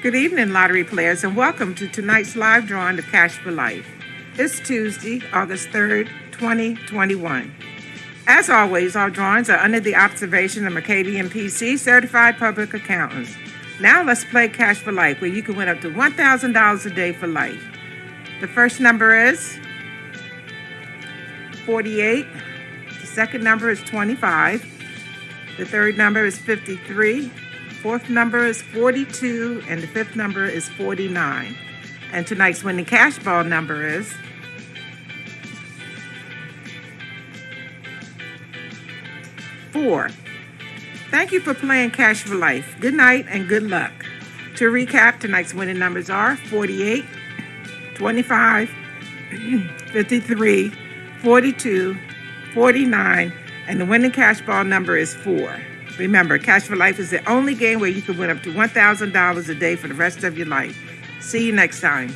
Good evening, lottery players, and welcome to tonight's live drawing of Cash for Life. It's Tuesday, August 3rd, 2021. As always, our drawings are under the observation of Mercadien PC certified public accountants. Now let's play Cash for Life, where you can win up to $1,000 a day for life. The first number is 48. The second number is 25. The third number is 53. Fourth number is 42. And the fifth number is 49. And tonight's winning cash ball number is four. Thank you for playing Cash for Life. Good night and good luck. To recap, tonight's winning numbers are 48, 25, 53, 42, 49, and the winning cash ball number is 4. Remember, Cash for Life is the only game where you can win up to $1,000 a day for the rest of your life. See you next time.